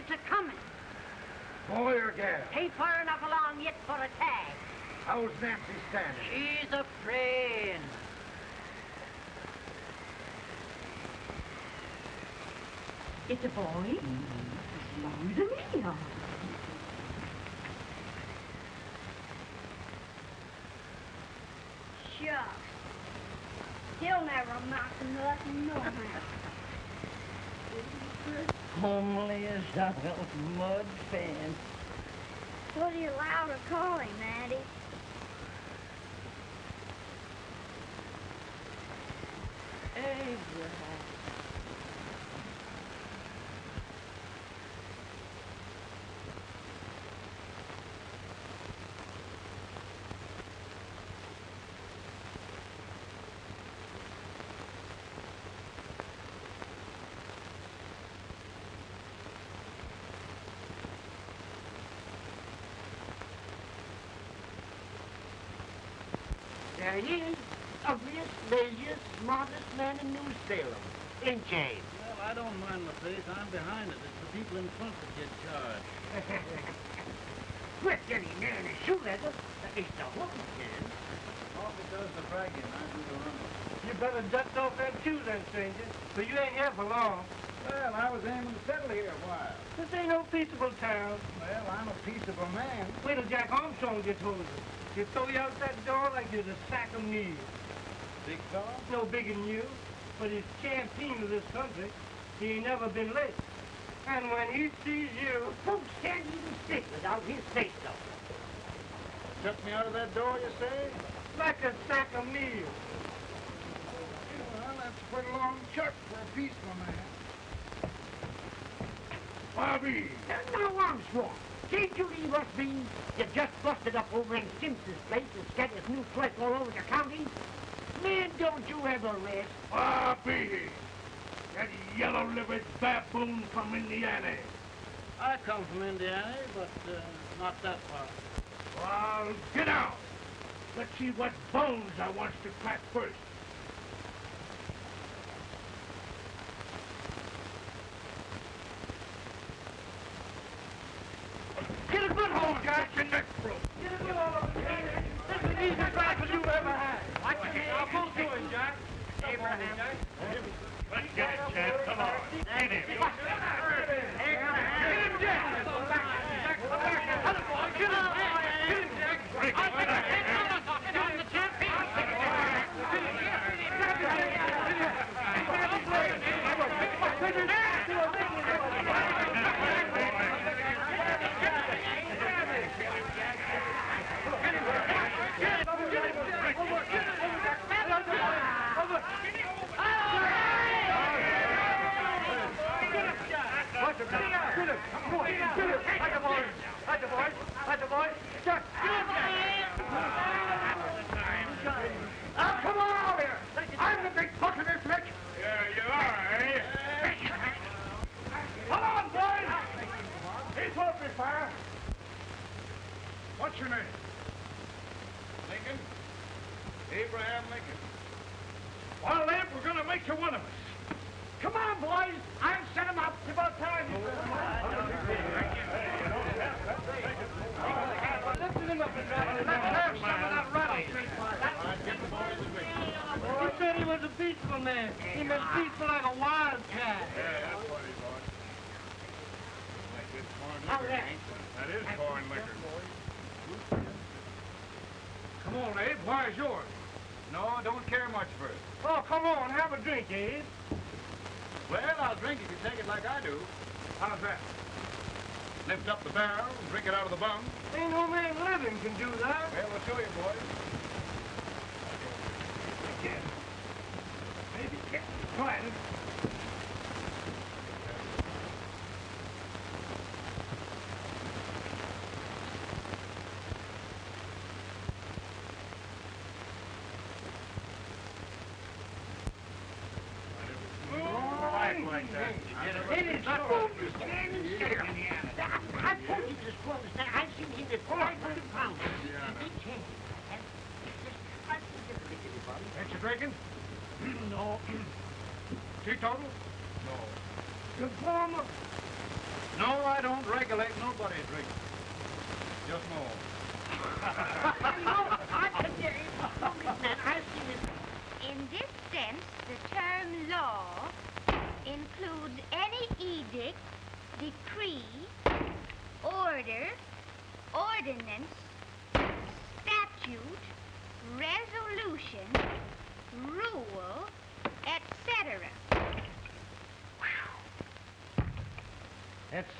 It's a coming. Boy or gal? Ain't far enough along yet for a tag. How's Nancy standing? She's a friend. It's a boy? Mm-hmm. Long to me, all. Shucks. He'll never amount to nothing, no how. Little mud fan. What are you allowed to call him, Addie? Abraham. There he is. Ugliest, laziest, smartest man in New Salem. Ain't James? Well, I don't mind my face. I'm behind it. It's the people in front that get charged. Quit getting near the shoe leather. At least the hook can. Coffee does the bragging. I do the running. You better duck off that shoe then, stranger, for you ain't here for long. Well, I was aiming to settle here a while. This ain't no peaceable town. Well, I'm a peaceable man. Wait till Jack Armstrong gets hold of you. Throw you out that door like you're a sack of meal. Big dog? No bigger than you, but he's champion of this country. He ain't never been late. And when he sees you, Folks can't even stick without his face though. Took me out of that door, you say? like a sack of meal. Well, that's a pretty long chuck for a peaceful man. Bobby! Now, Armstrong, can't you leave us be? You just busted up over in Simpson's place and scattered new flesh all over the county. Man, don't you ever rest. Bobby! That yellow-livered baboon from Indiana. I come from Indiana, but uh, not that far. Well, get out. Let's see what bones I wants to crack first. Get hold, Your neck broke. Get it. This is the easiest rifle you've ever had. Watch your hand. I'll pull to Jack. Abraham. Let's get it, champ. Come on. Get him.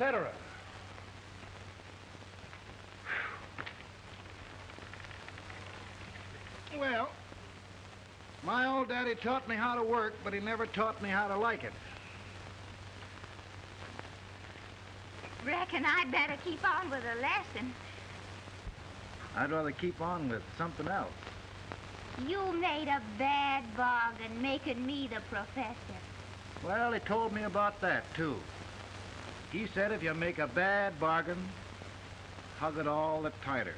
Etc. Well, my old daddy taught me how to work, but he never taught me how to like it. Reckon I'd better keep on with the lesson. I'd rather keep on with something else. You made a bad bargain making me the professor. Well, he told me about that, too. He said if you make a bad bargain, hug it all the tighter.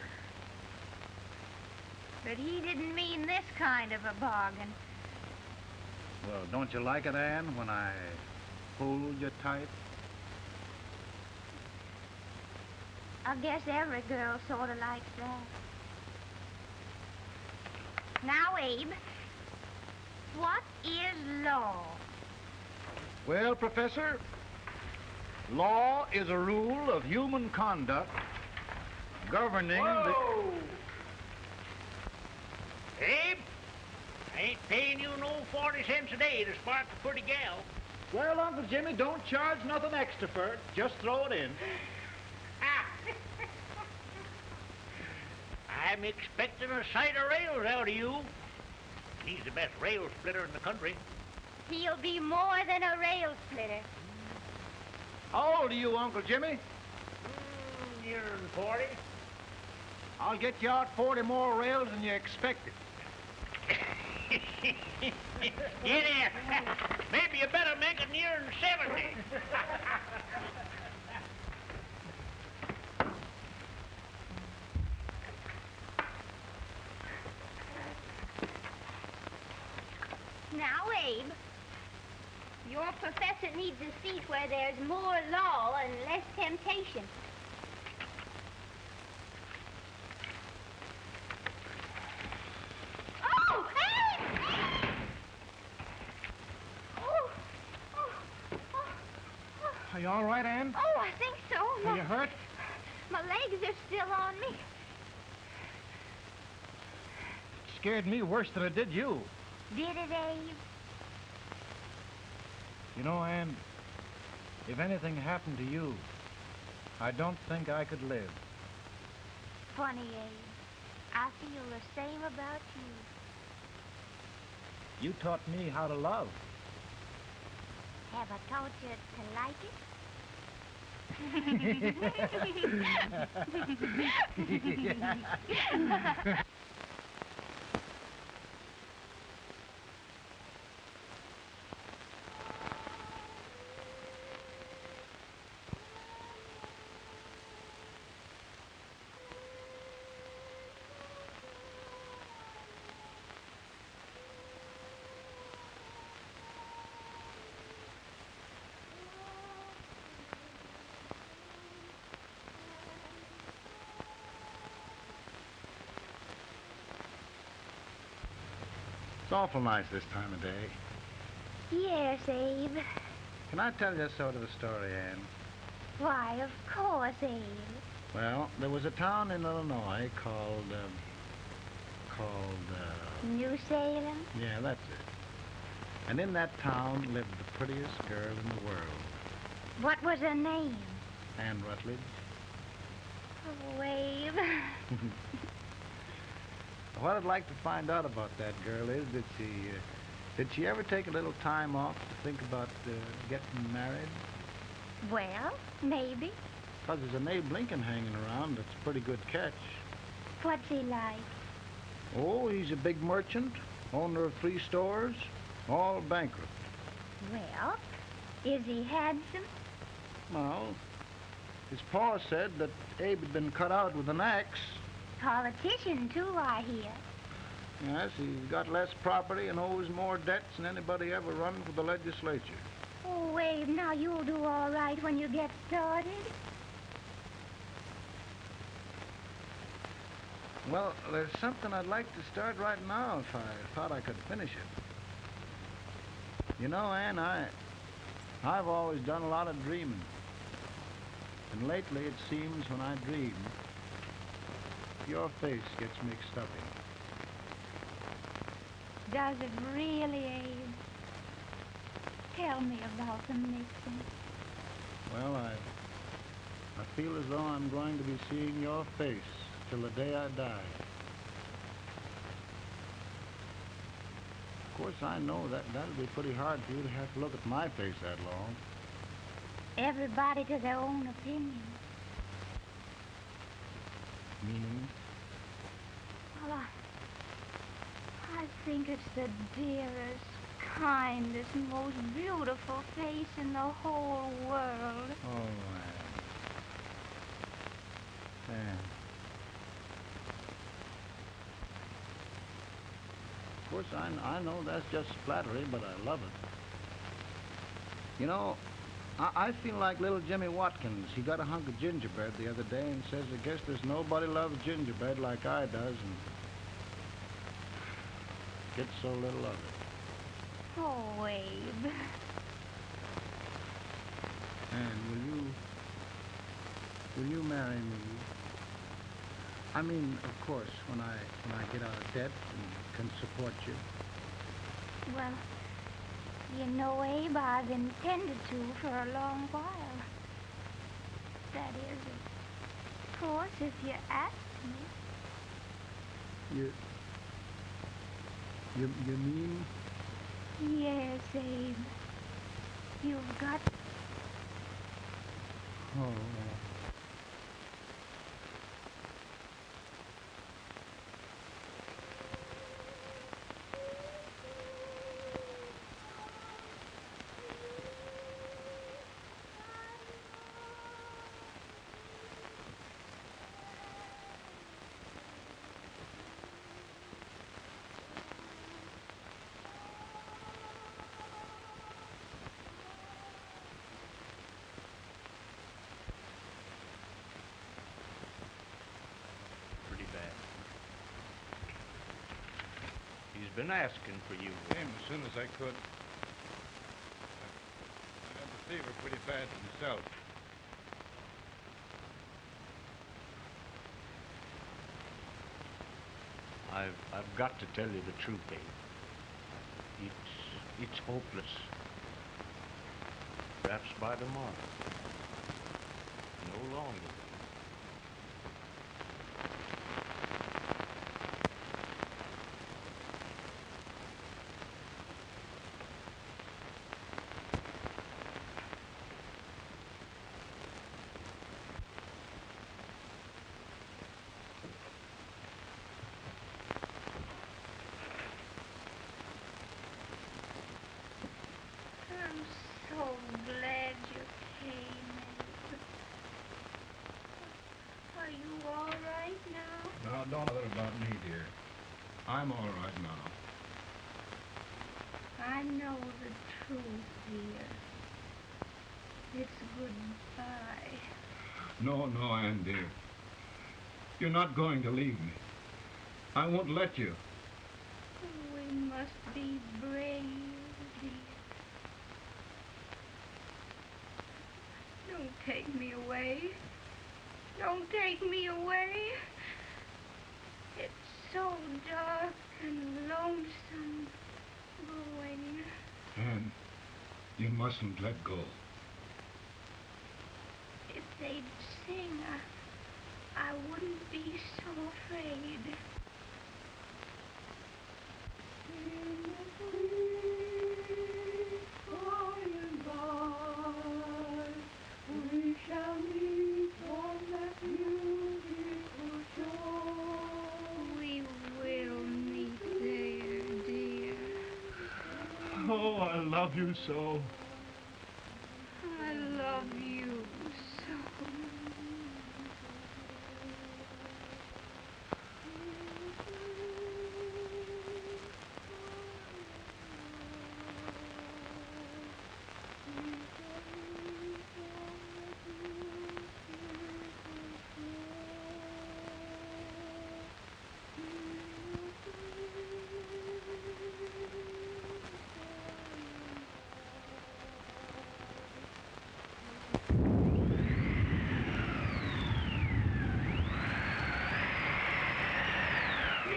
But he didn't mean this kind of a bargain. Well, don't you like it, Anne, when I hold you tight? I guess every girl sort of likes that. Now, Abe, what is law? Well, Professor, law is a rule of human conduct governing the... Abe, I ain't paying you no 40 cents a day to spark a pretty gal. Well, Uncle Jimmy, don't charge nothing extra for it. Just throw it in. Ah. I'm expecting a sight of rails out of you. He's the best rail splitter in the country. He'll be more than a rail splitter. How old are you, Uncle Jimmy? Mm, nearer than 40. I'll get you out 40 more rails than you expected. Get there. Maybe you better make it nearer than 70. Now, Abe, your professor needs a seat where there's more law and less temptation. Oh, Abe! Oh, oh, oh. Are you all right, Anne? Oh, I think so. Are you hurt? My legs are still on me. Scared me worse than it did you. Did it, Abe? You know, Anne, if anything happened to you, I don't think I could live. Funny, Abe. I feel the same about you. You taught me how to love. Have I taught you to like it? It's awful nice this time of day. yes, Abe. Can I tell you sort of a story, Anne? Why, of course, Abe. Well, there was a town in Illinois called, um, called, uh, New Salem? yeah, that's it. And in that town lived the prettiest girl in the world, What was her name? Anne Rutledge. Oh, Abe. What I'd like to find out about that girl is, did she, uh, did she ever take a little time off to think about uh, getting married? well, maybe. Because there's an Abe Lincoln hanging around that's a pretty good catch. What's he like? Oh, he's a big merchant, owner of three stores, all bankrupt. Well, is he handsome? Well, his pa said that Abe had been cut out with an axe. Politician, too, I hear. Yes, he's got less property and owes more debts than anybody ever run for the legislature. Oh, Abe, now you'll do all right when you get started. Well, there's something I'd like to start right now if I thought I could finish it. You know, Ann, I, I've always done a lot of dreaming. And lately it seems when I dream, your face gets mixed up in. Does it really, Abe? Tell me about the mixing. Well, I, I feel as though I'm going to be seeing your face till the day I die. Of course, I know that that'll be pretty hard for you to have to look at my face that long. Everybody to their own opinion. Meaning? Well, I, I think it's the dearest, kindest, most beautiful face in the whole world. Oh. Ann. Of course, I, I know that's just flattery, but I love it. You know, I, I feel like little Jimmy Watkins. He got a hunk of gingerbread the other day and says, I guess there's nobody loves gingerbread like I does, and gets so little of it. Oh, Abe. And will you, will you marry me? I mean, of course, when I when I get out of debt and can support you. Well, you know, Abe, I've intended to for a long while. That is, of course, if you ask me. You, you, you mean? Yes, Abe. You've got Oh, Pretty bad. He's been asking for you. Came as soon as I could. I had the fever pretty bad myself. I've I've got to tell you the truth, Abe. It's it's hopeless. Perhaps by tomorrow. No longer. I'm so glad you came. Abe. Are you all right now? Now, don't bother about me, dear. I'm all right now. I know the truth, dear. It's goodbye. No, no, Ann, dear. You're not going to leave me. I won't let you. We must be brave, dear. Don't take me away. Don't take me away. So dark and lonesome going. Ann, you mustn't let go. If they'd sing, I, I wouldn't be so afraid. So.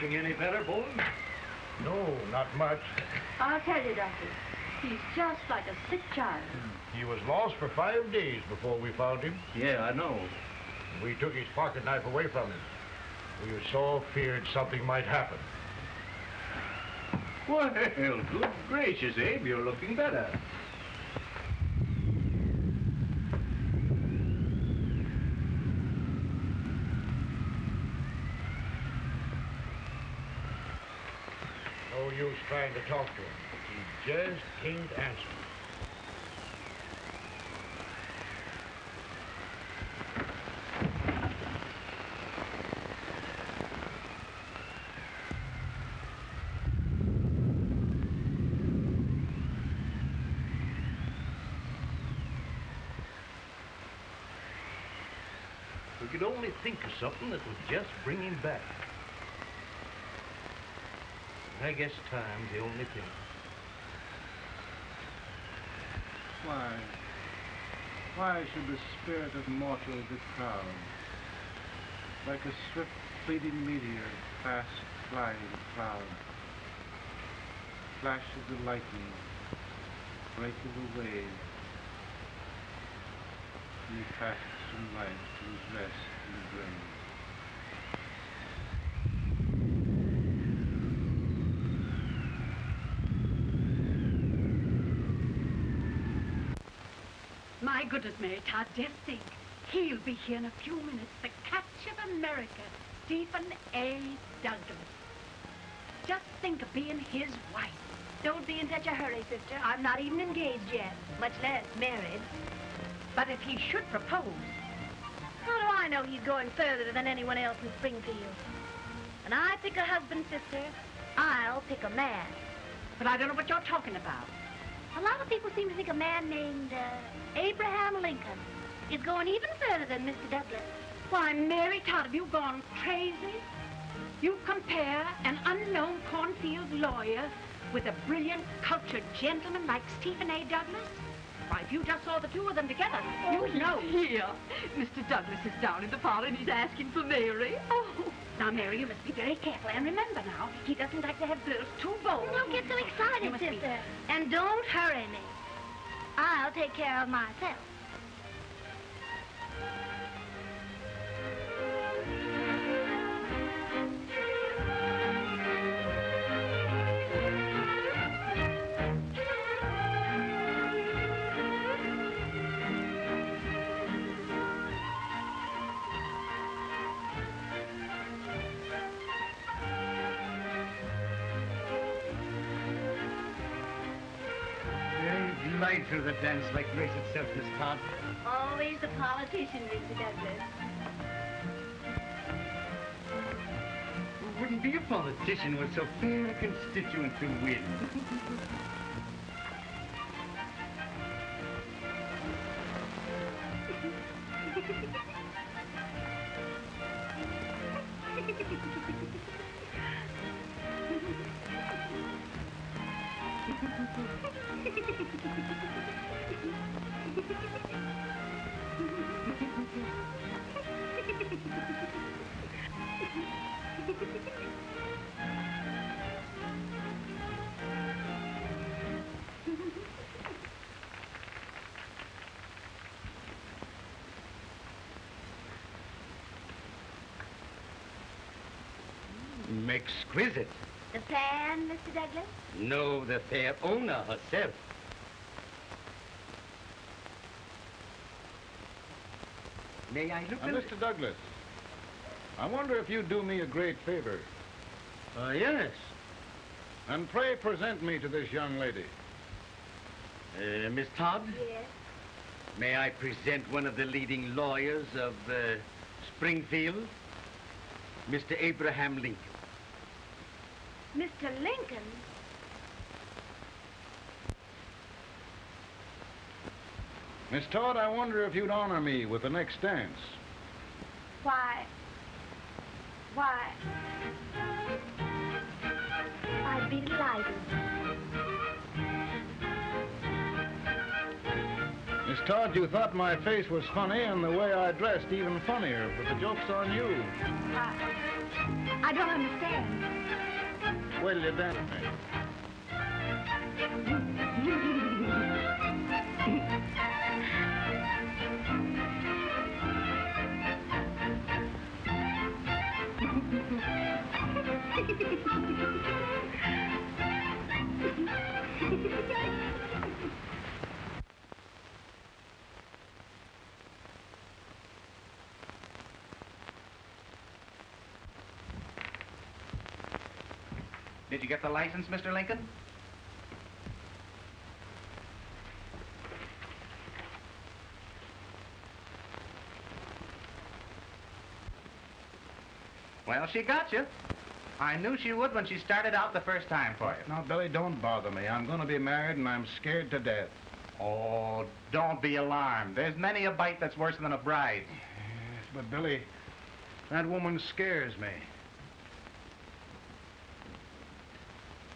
Feeling any better, Bolton? No, not much. I'll tell you, Doctor. He's just like a sick child. He was lost for five days before we found him. Yeah, I know. We took his pocket knife away from him. We were so feared something might happen. Well, good gracious, Abe, you're looking better. No use trying to talk to him. He just can't answer. We could only think of something that would just bring him back. I guess time's the only thing. Why? Why should the spirit of mortal be proud? Like a swift fleeting meteor, fast flying cloud. Flash of the lightning, break of the wave. And he passes from life to his rest in the grave. My goodness, Mary Todd, just think. He'll be here in a few minutes. The catch of America, Stephen A. Douglas. Just think of being his wife. Don't be in such a hurry, sister. I'm not even engaged yet, much less married. But if he should propose, How do I know he's going further than anyone else in Springfield? And I pick a husband, sister, I'll pick a man. but I don't know what you're talking about. A lot of people seem to think a man named uh, Abraham Lincoln is going even further than Mr. Douglas. Why, Mary Todd, have you gone crazy? You compare an unknown cornfield lawyer with a brilliant, cultured gentleman like Stephen A. Douglas? Why, if you just saw the two of them together, you'd know. Here, Mr. Douglas is down in the parlor and he's asking for Mary. Oh, now, Mary, you must be very careful. And remember now, he doesn't like to have girls too bold. Don't get so excited, must be- sister. And don't hurry me. I'll take care of myself. Very light through the dance like grace itself, Miss Todd. Always the politician, Mr. Douglas. Wouldn't be a politician with so fair a constituent to win. Exquisite. The fan, Mr. Douglas? No, the fair owner herself. May I look Now, a Mr. Douglas, I wonder if you'd do me a great favor. Uh, yes. And pray present me to this young lady. Uh, Miss Todd, Yes. may I present one of the leading lawyers of uh, Springfield, Mr. Abraham Lincoln. Mr. Lincoln? Miss Todd, I wonder if you'd honor me with the next dance. Why? Why? I'd be delighted. Miss Todd, you thought my face was funny and the way I dressed even funnier, but the joke's on you. I, I don't understand. Wait till you dance you get the license, Mr. Lincoln? Well, she got you. I knew she would when she started out the first time for you. Now, Billy, don't bother me. I'm going to be married and I'm scared to death. Oh, don't be alarmed. There's many a bite that's worse than a bride. Yes, but Billy, that woman scares me.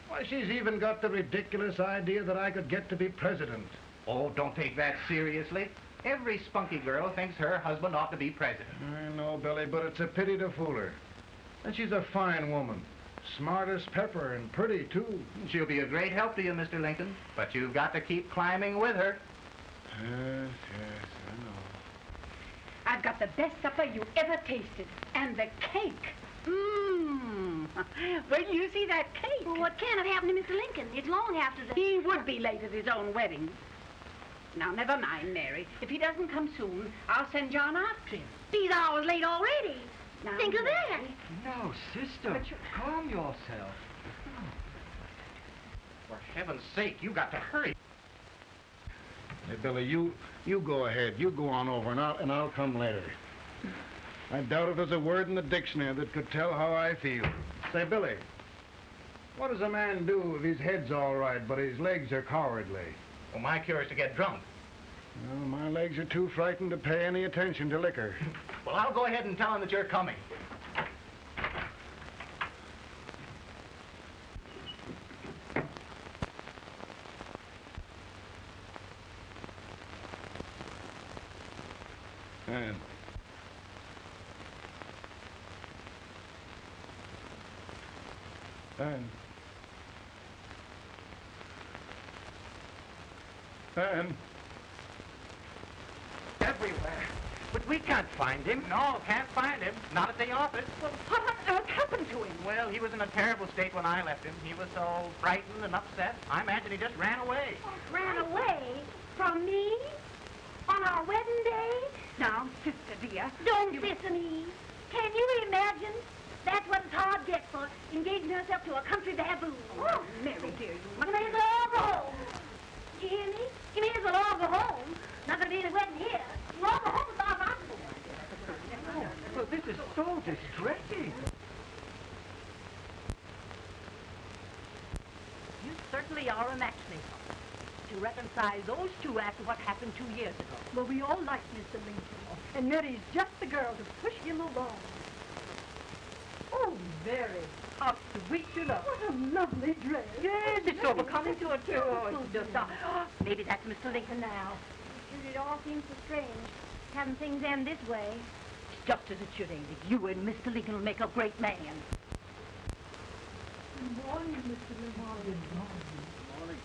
Why, she's even got the ridiculous idea that I could get to be president. Oh, don't take that seriously. Every spunky girl thinks her husband ought to be president. I know, Billy, but it's a pity to fool her. And she's a fine woman. Smart as pepper and pretty, too. She'll be a great help to you, Mr. Lincoln. But you've got to keep climbing with her. Yes, yes, I know. I've got the best supper you ever tasted. And the cake. Mmm. Wait till you see that cake. Well, what can have happened to Mr. Lincoln? It's long after the... He would be late at his own wedding. Now, never mind, Mary. If he doesn't come soon, I'll send John after him. He's hours late already. Now, Think of that. No, sister. But you- Calm yourself. For heaven's sake, you got to hurry. Hey, Billy, you you go ahead. You go on over, and I'll, and I'll come later. I doubt if there's a word in the dictionary that could tell how I feel. Say, Billy, what does a man do if his head's all right, but his legs are cowardly? Well, my cure is to get drunk. Well, my legs are too frightened to pay any attention to liquor. Well, I'll go ahead and tell him that you're coming. And and Everywhere. But we can't find him. No, can't find him. Not at the office. Well, what on earth happened to him? Well, he was in a terrible state when I left him. He was so frightened and upset. I imagine he just ran away. Oh, ran away from me on our wedding day? Now, sister dear. Don't listen me. Can you imagine? That's what it's Todd gets for engaging herself to a country baboon. Oh, Mary dear, you You may as well all go home. You hear me? You may as well all go home. Not gonna be any wedding here. You oh, all go home as far as I'm concerned. Well, this is so distressing. You certainly are a matchmaker. To reconcile those two after what happened two years ago. Well, we all like Mr. Lincoln. And Mary's just the girl to push him along. Oh, Mary, how sweet you look. What a lovely dress. Yes, it's so becoming to her, too. Oh, it's just, uh, maybe that's Mr. Lincoln now. It all seems so strange, having things end this way. It's Just as it should, Amy. You and Mr. Lincoln will make a great man. Good morning, Mr. Lincoln. Good morning.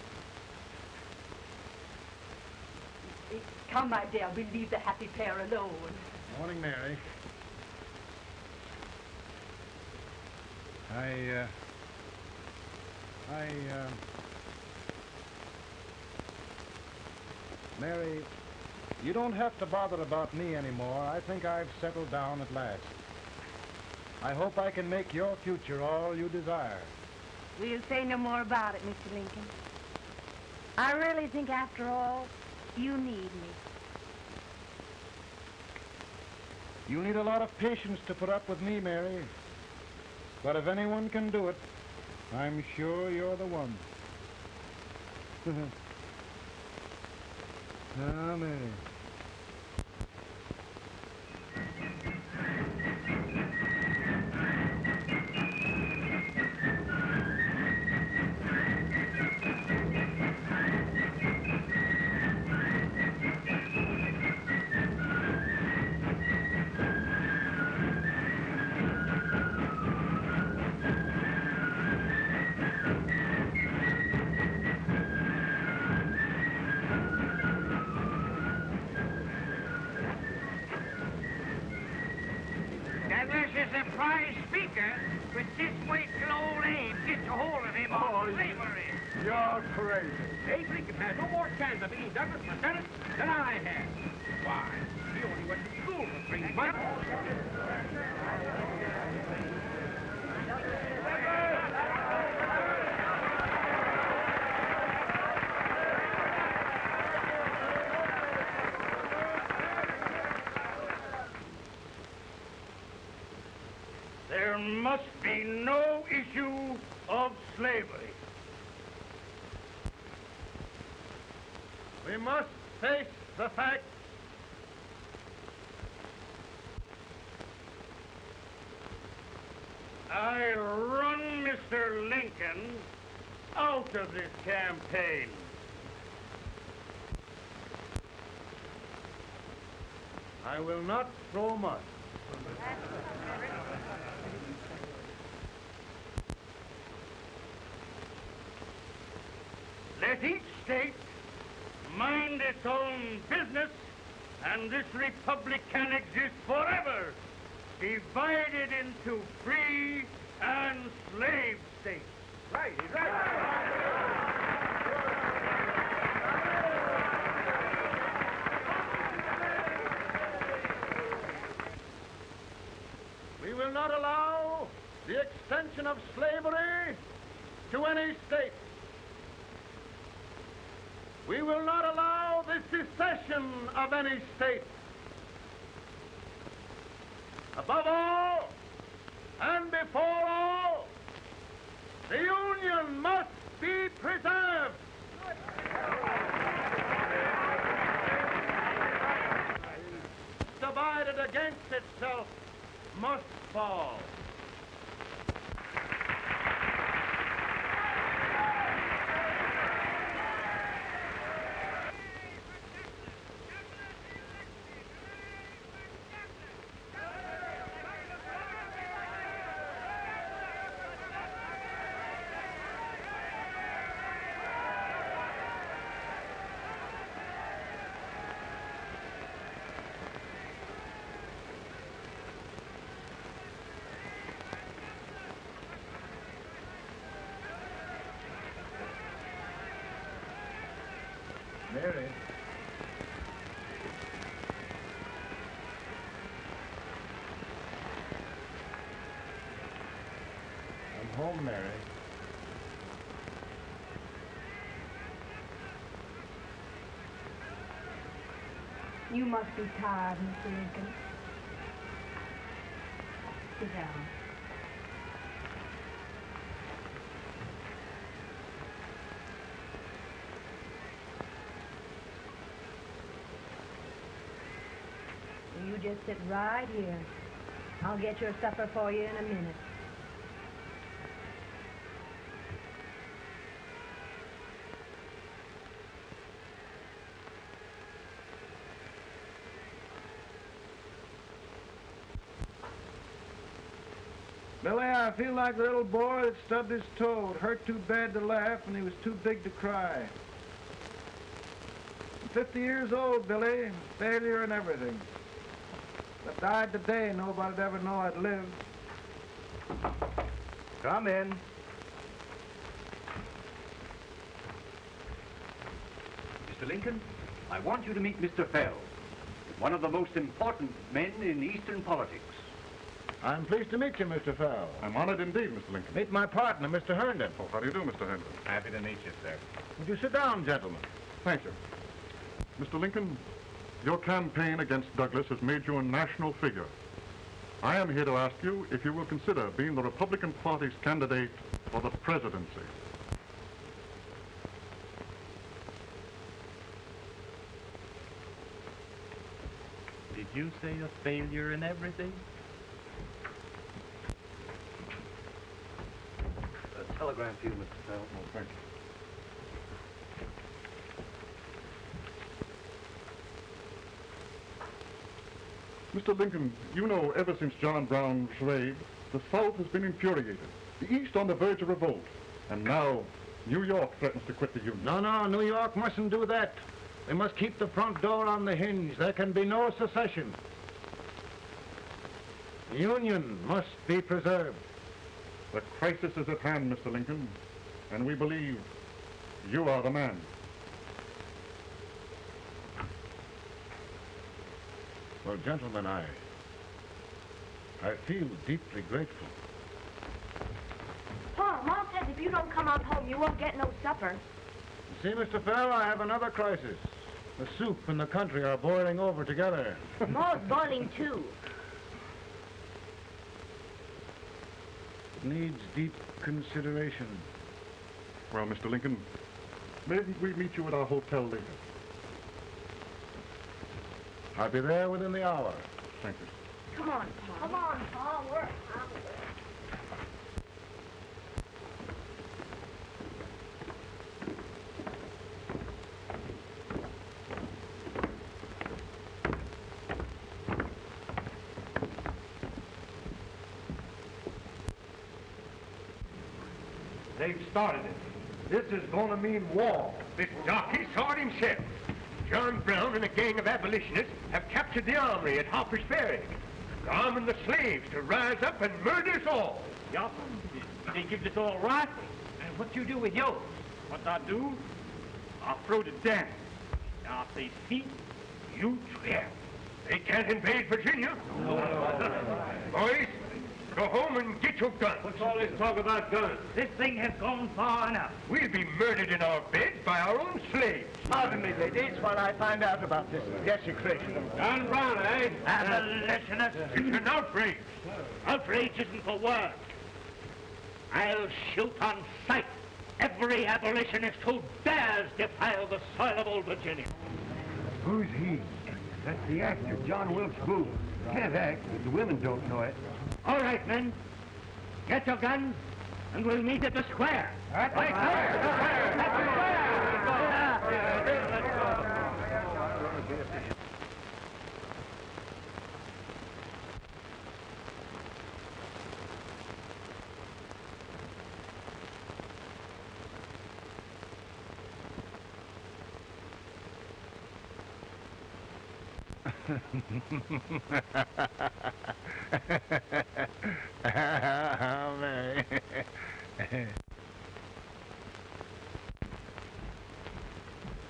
Come, my dear, we'll leave the happy pair alone. Morning, Mary. I, uh, I, uh, Mary, you don't have to bother about me anymore. I think I've settled down at last. I hope I can make your future all you desire. We'll say no more about it, Mr. Lincoln. I really think, after all, you need me. You need a lot of patience to put up with me, Mary. But if anyone can do it, I'm sure you're the one. ah, He only went to school for three months. There must be no issue of slavery. We must face the fact I run Mr. Lincoln out of this campaign. I will not throw mud. Let each state mind its own business, and this republic can exist forever, divided into free and slave states. Right, he's right. We will not allow the extension of slavery to any state. We will not allow the secession of any state. Above all, and before all, the Union must be preserved. Divided against itself must fall. Mary. I'm home, Mary. You must be tired, Mr. Lincoln. Sit down. Sit right here. I'll get your supper for you in a minute. Billy, I feel like the little boy that stubbed his toe. It hurt too bad to laugh, and he was too big to cry. I'm 50 years old, Billy. Failure and everything. If I died today, nobody'd ever know I'd lived. Come in. Mr. Lincoln, I want you to meet Mr. Fell, one of the most important men in Eastern politics. I'm pleased to meet you, Mr. Fell. I'm honored indeed, Mr. Lincoln. Meet my partner, Mr. Herndon. Oh, how do you do, Mr. Herndon? Happy to meet you, sir. Would you sit down, gentlemen? Thank you. Mr. Lincoln, your campaign against Douglas has made you a national figure. I am here to ask you if you will consider being the Republican Party's candidate for the presidency. Did you say a failure in everything? A telegram for you, Mr. Fell. Oh, thank you. Mr. Lincoln, you know ever since John Brown raised, the South has been infuriated. The East on the verge of revolt. And now, New York threatens to quit the Union. No, no, New York mustn't do that. They must keep the front door on the hinge. There can be no secession. The Union must be preserved. The crisis is at hand, Mr. Lincoln, and we believe you are the man. Well, gentlemen, I... I feel deeply grateful. Paul, Mom says if you don't come out home, you won't get no supper. See, Mr. Fell, I have another crisis. The soup and the country are boiling over together. Ma's boiling too. It needs deep consideration. Well, Mr. Lincoln, maybe we meet you at our hotel later. I'll be there within the hour. Thank you. Come on, Pa. Come on, Pa. We're They've started it. This is going to mean war. This darky saw it himself. John Brown and a gang of abolitionists have captured the armory at Harper's Ferry. Arming the slaves to rise up and murder us all. Yup. They give us all rifles. And what you do with yours? What I do? I throw the down. Now if they see, you trap. They can't invade Virginia. Boys, go home and get your guns. What's all this talk about guns? This thing has gone far enough. We'll be murdered in our beds by our own slaves. Pardon me, ladies, while I find out about this desecration. John Brown, eh? Abolitionists. It's an outrage. Outrage isn't the word. I'll shoot on sight every abolitionist who dares defile the soil of old Virginia. Who's he? That's the actor, John Wilkes Booth. Can't act, but the women don't know it. All right, men. Get your guns, and we'll meet at the square. Right, right, oh, Mary.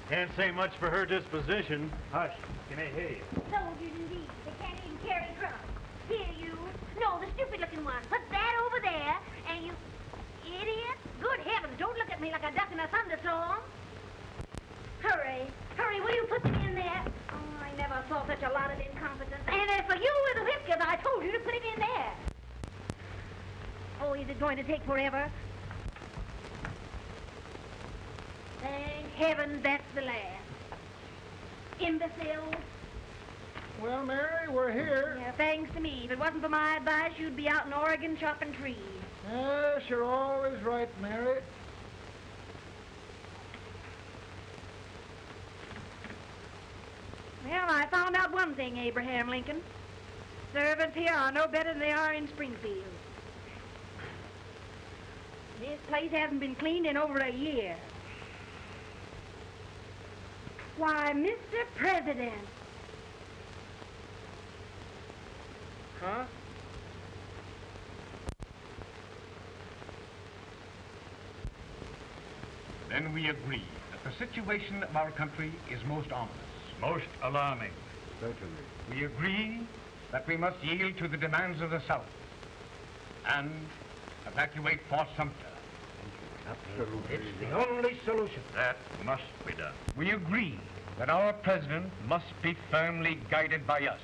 Can't say much for her disposition. Hush. Can I hear you? Soldiers indeed. They can't even carry drums. Here, you. No, the stupid-looking one. Put that over there, and you... Idiot. Good heavens, don't look at me like a duck in a thunderstorm. Hurry. Saw such a lot of incompetence. And as for you with the whiskers, I told you to put it in there. Oh, is it going to take forever? Thank heaven that's the last. Imbeciles. Well, Mary, we're here. Yeah, thanks to me. If it wasn't for my advice, you'd be out in Oregon chopping trees. Yes, you're always right, Mary. Well, I found out one thing, Abraham Lincoln. Servants here are no better than they are in Springfield. This place hasn't been cleaned in over a year. Why, Mr. President. Huh? Then we agree that the situation of our country is most ominous. Most alarming. Certainly. We agree that we must yield to the demands of the South and evacuate Fort Sumter. Absolutely. It's the only solution. That must be done. We agree that our president must be firmly guided by us.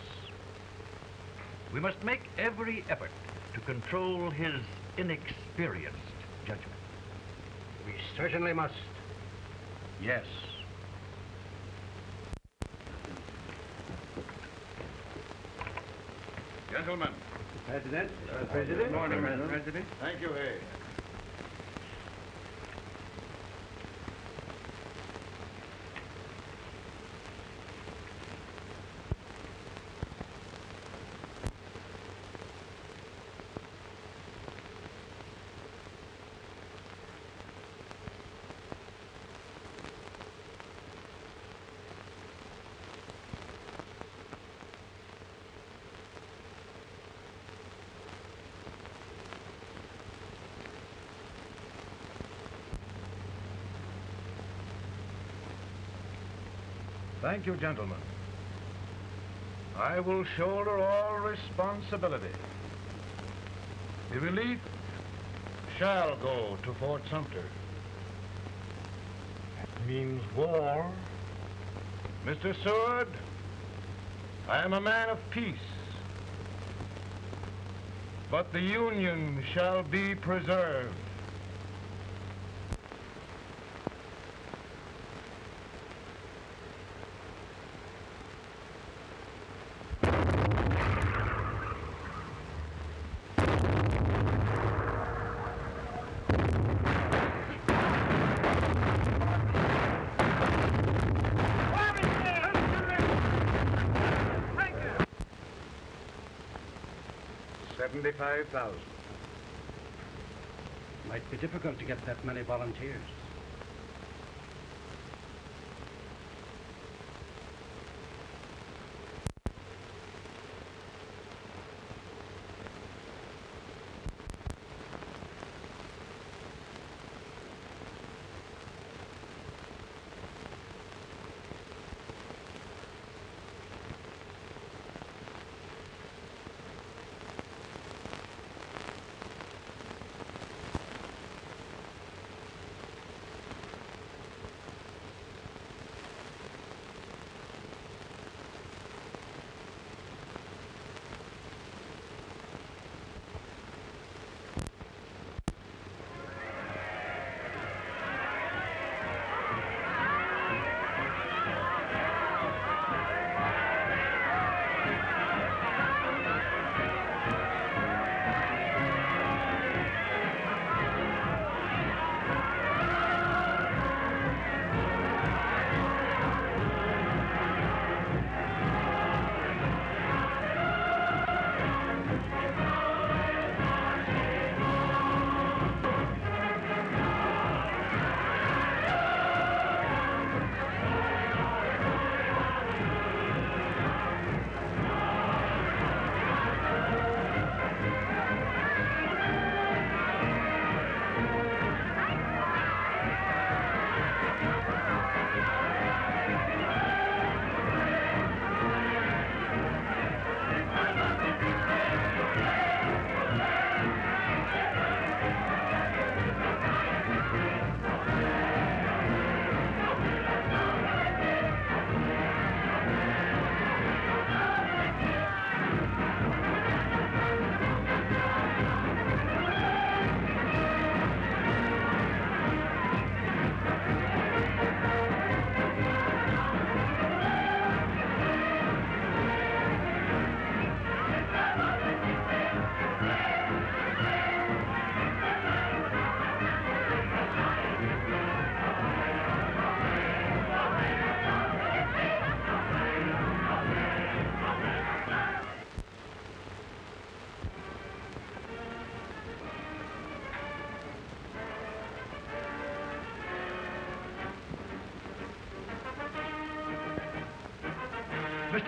We must make every effort to control his inexperienced judgment. We certainly must. Yes. Gentlemen. President. Uh, President. Good morning, President. Mr. President. Thank you, Hay. Thank you, gentlemen. I will shoulder all responsibility. The relief shall go to Fort Sumter. That means war. Mr. Seward, I am a man of peace. But the Union shall be preserved. Seventy-five thousand. Might be difficult to get that many volunteers.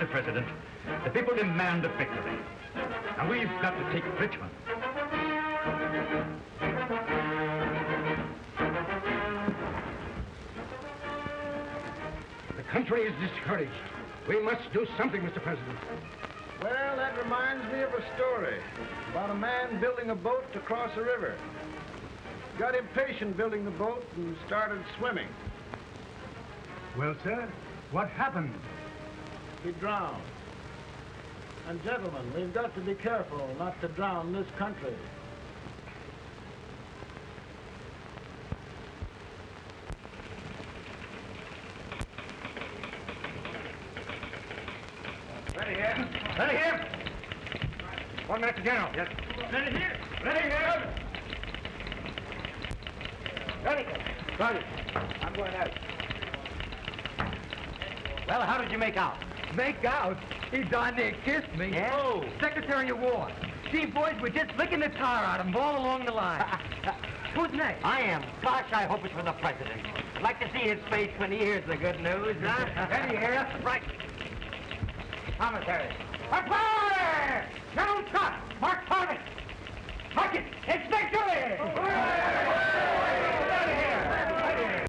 Mr. President, the people demand a victory. And we've got to take Richmond. The country is discouraged. We must do something, Mr. President. Well, that reminds me of a story about a man building a boat to cross a river. Got impatient building the boat and started swimming. Well, sir, what happened? He drowned. And gentlemen, we've got to be careful not to drown this country. Ready here. Ready here. One minute to general. Yes. Ready here. Ready here. Ready. Ready. I'm going out. Well, how did you make out? Make out? He darn near kissed me. Yeah? Oh, Secretary of War. See, boys, we're just licking the tar out of him all along the line. Who's next? I am. Gosh, I hope it's for the president. I'd like to see his face when he hears the good news, huh? Ready here. Right. Commissary. Report! General Scott! Mark Farming! Mark it! It's victory! Ready here! Ready here!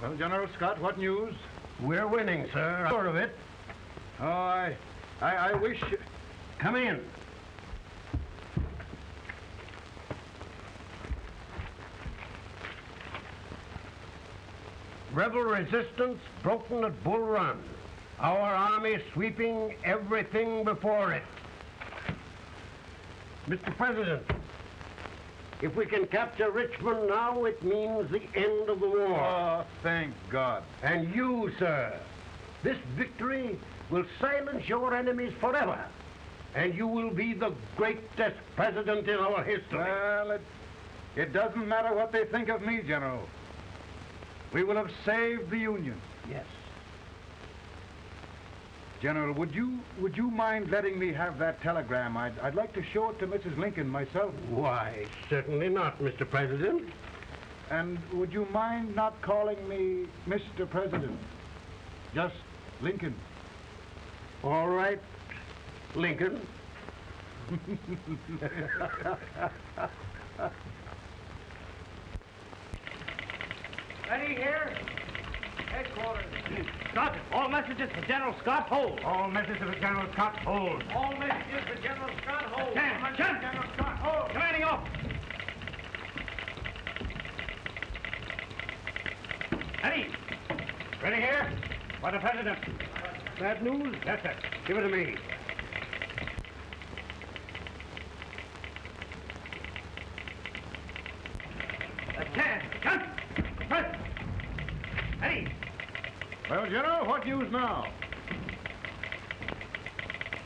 Well, General Scott, what news? We're winning, sir. I'm sure of it. Oh, I, I, I wish... Come in. Rebel resistance broken at Bull Run. Our army sweeping everything before it. Mr. President, if we can capture Richmond now, it means the end of the war. Oh, thank God. And you, sir, this victory will silence your enemies forever. And you will be the greatest president in our history. Well, it, it doesn't matter what they think of me, General. We will have saved the Union. Yes. General, would you would you mind letting me have that telegram? I'd, I'd like to show it to Mrs. Lincoln myself. Why, certainly not, Mr. President. And would you mind not calling me Mr. President? Just Lincoln. All right, Lincoln. Ready here? Headquarters. Scott, all messages for General Scott, hold. All messages for General Scott, hold. All messages for General Scott, hold. Stand, stand. General Scott, hold. Commanding officer. Ready. Ready here? For the President. Bad news? Yes, sir. Give it to me. Stand. Press. Ready. Well, General, what news now?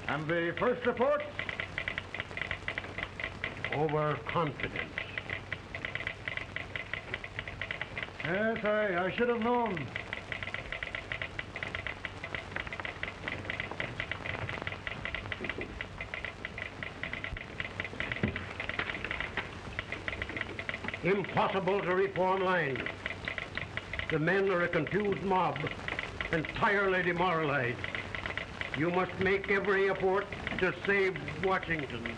And the first report? Overconfidence. Yes, I, I should have known. Impossible to reform lines. The men are a confused mob, entirely demoralized. You must make every effort to save Washington.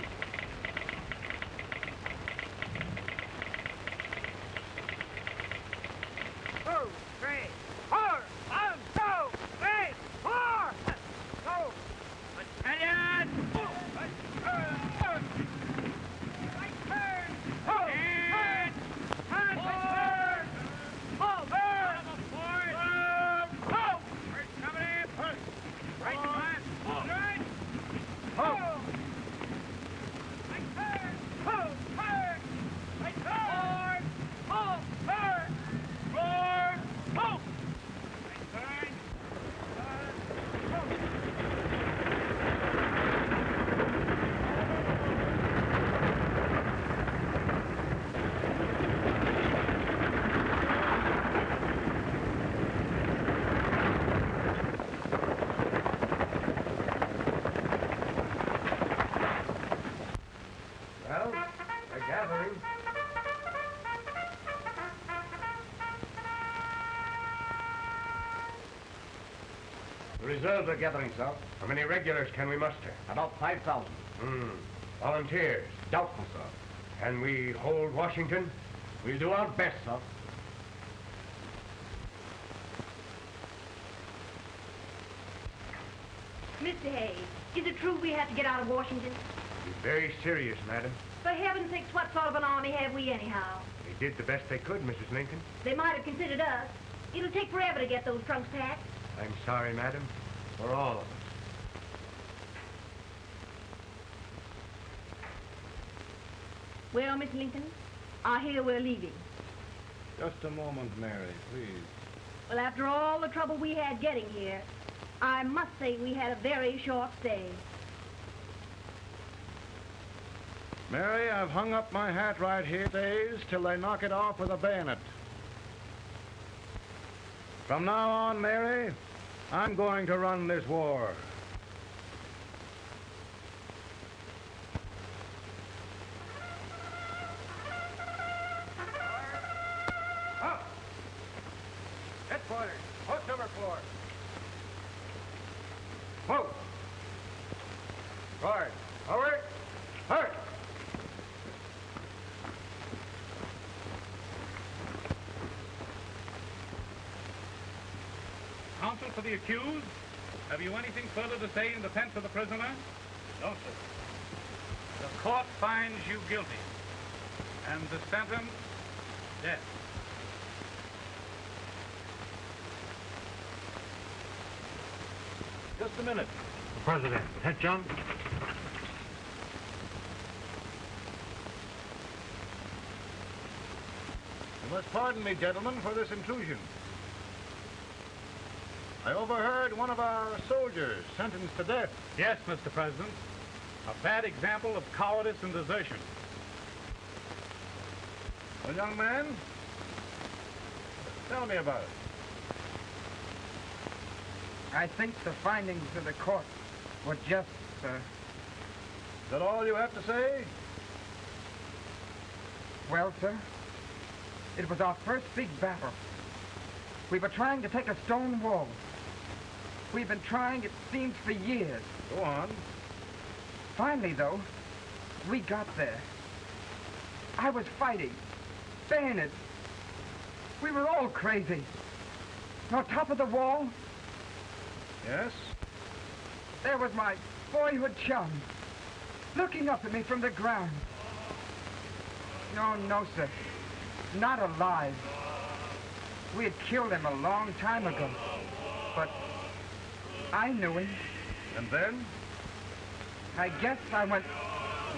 Two, three, four. One, two, three, four. Go. Battalion. Right turn. Right turn. And forward. Forward. Forward. Go. First coming in. First. Right front. Right. Ho. Right turn. Ho. Turn. Right turn. Ho. Turn. Forward. Ho. Right turn. Well, they're gathering. The are gathering, sir. How many regulars can we muster? About 5,000. Hmm. Volunteers? Doubtful, sir. Can we hold Washington? We'll do our best, sir. Mr. Hayes, is it true we have to get out of Washington? Be very serious, madam. For heaven's sakes, what sort of an army have we anyhow? They did the best they could, Mrs. Lincoln. They might have considered us. It'll take forever to get those trunks packed. I'm sorry, madam, for all of us. Well, Miss Lincoln, I hear we're leaving. Just a moment, Mary, please. Well, after all the trouble we had getting here, I must say we had a very short stay. Mary, I've hung up my hat right here days till they knock it off with a bayonet. From now on, Mary, I'm going to run this war. Headquarters, post number four. Move! Forward! The accused, have you anything further to say in defense of the prisoner? No, sir. The court finds you guilty, and the sentence, death. Just a minute. President, Head John. You must pardon me, gentlemen, for this intrusion. I overheard one of our soldiers sentenced to death. Yes, Mr. President. A bad example of cowardice and desertion. Well, young man, tell me about it. I think the findings of the court were just, sir. Is that all you have to say? Well, sir, it was our first big battle. We were trying to take a stone wall. We've been trying, it seems, for years. Go on. Finally, though, we got there. I was fighting, bayonets. We were all crazy. On top of the wall, Yes? there was my boyhood chum, looking up at me from the ground. No, no, sir. Not alive. We had killed him a long time ago. But I knew him. And then? I guess I went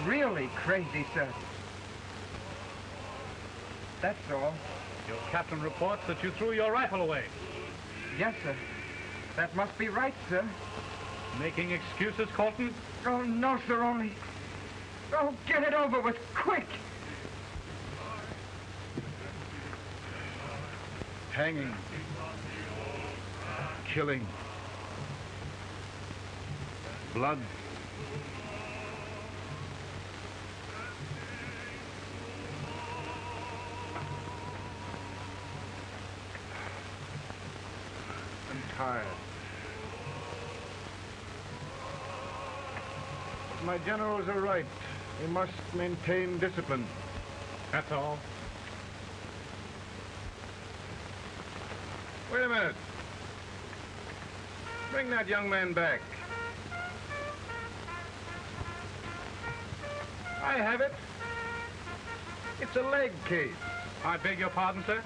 really crazy, sir. That's all. Your captain reports that you threw your rifle away. Yes, sir. That must be right, sir. Making excuses, Colton? Oh, no, sir, only... Oh, get it over with, quick! Hanging. Killing. Blood. I'm tired. My generals are right. We must maintain discipline. That's all. Wait a minute. Bring that young man back. I have it. It's a leg case. I beg your pardon, sir?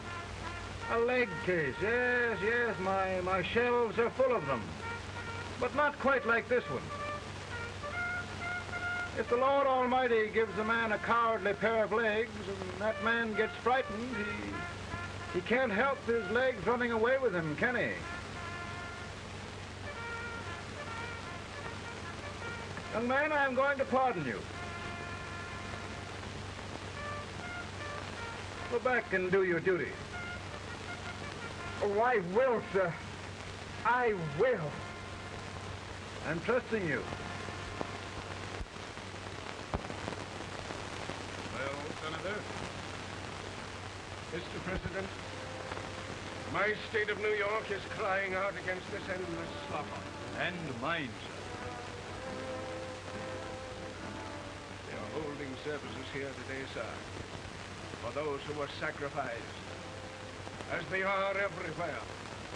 A leg case, yes, yes. My, my shelves are full of them. But not quite like this one. If the Lord Almighty gives a man a cowardly pair of legs and that man gets frightened, he, he can't help his legs running away with him, can he? Young man, I'm going to pardon you. Go back and do your duty. Oh, I will, sir. I will. I'm trusting you. Well, Senator, Mr. President, my state of New York is crying out against this endless slaughter. And mine, sir. They are holding services here today, sir, for those who were sacrificed, as they are everywhere.